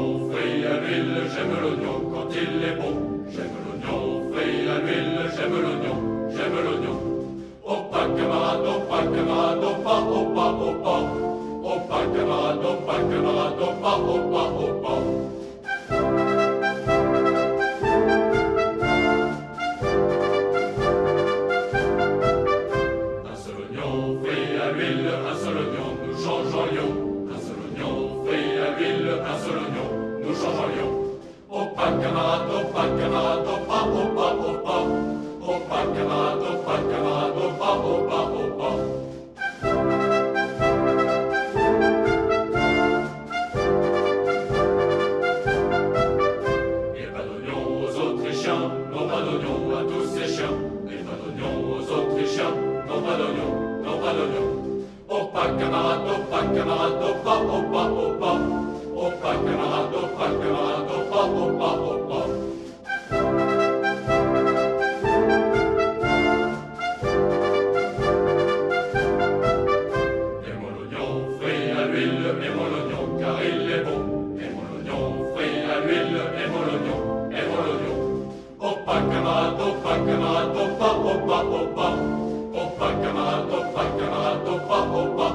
l'oignon frit à l'huile, j'aime l'oignon quand il est bon. J'aime l'oignon frit à l'huile, j'aime l'oignon, j'aime l'oignon. Oh camarade, oh camarade, oh pas, oh pas, camarade, oh camarade. Un seul oignon frit à l'huile, un seul oignon, nous changeons Un seul oignon frit à l'huile, un seul oignon, camarade, pas camarade, oh pas. Oh pas camarade, pas camarade, à l'huile, et mon oignon car il est bon. Et mon oignon frit à l'huile, et mon oignon, et mon oignon. Oh pas camarade, oh pas camarade, oh pas, oh pas, oh pas. Oh pas camarade, oh camarade, oh pas,